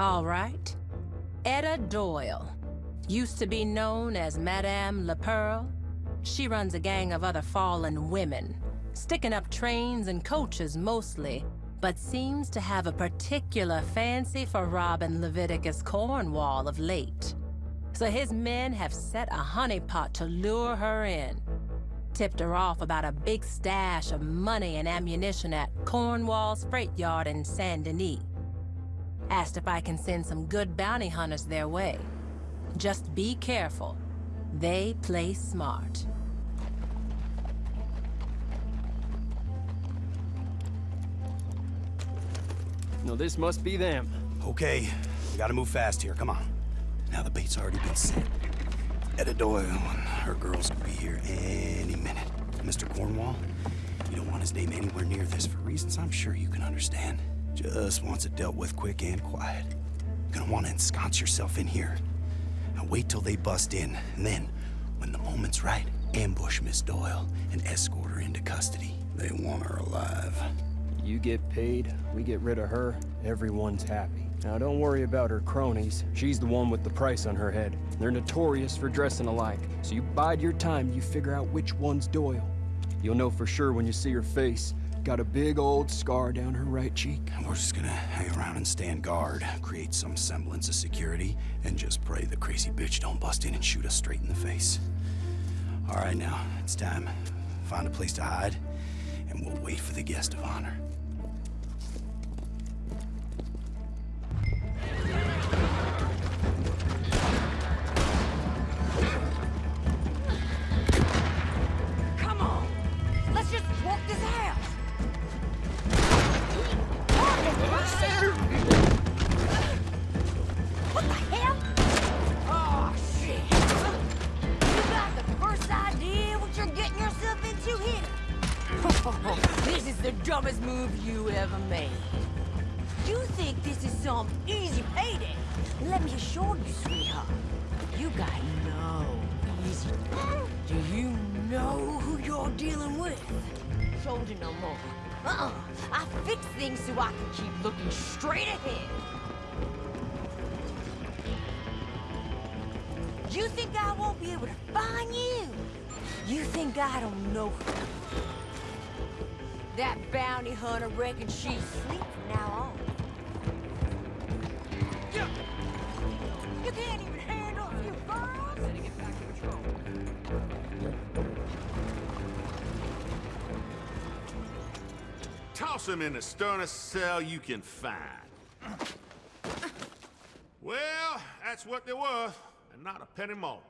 All right. Etta Doyle. Used to be known as Madame Le Pearl. She runs a gang of other fallen women, sticking up trains and coaches mostly, but seems to have a particular fancy for robbing Leviticus Cornwall of late. So his men have set a honeypot to lure her in. Tipped her off about a big stash of money and ammunition at Cornwall's freight yard in Saint Denis. Asked if I can send some good bounty hunters their way. Just be careful. They play smart. No, this must be them. Okay, we gotta move fast here, come on. Now the bait's already been set. Etta Doyle and her girls could be here any minute. Mr. Cornwall, you don't want his name anywhere near this for reasons I'm sure you can understand. Just wants it dealt with quick and quiet. You're gonna want to ensconce yourself in here. Now wait till they bust in, and then, when the moment's right, ambush Miss Doyle and escort her into custody. They want her alive. You get paid, we get rid of her, everyone's happy. Now don't worry about her cronies. She's the one with the price on her head. They're notorious for dressing alike. So you bide your time, you figure out which one's Doyle. You'll know for sure when you see her face. Got a big old scar down her right cheek. We're just gonna hang around and stand guard, create some semblance of security, and just pray the crazy bitch don't bust in and shoot us straight in the face. All right, now, it's time. Find a place to hide, and we'll wait for the guest of honor. This is the dumbest move you ever made. You think this is some easy payday? Let me assure you, sweetheart, you got no easy. Do you know who you're dealing with? Told you no more. Uh-uh. I fix things so I can keep looking straight ahead. You think I won't be able to find you? You think I don't know That bounty hunter reckons she's asleep from now on. You, you can't even handle a few girls? Setting it back to patrol. Toss him in the sternest cell you can find. Well, that's what they're worth, and not a penny more.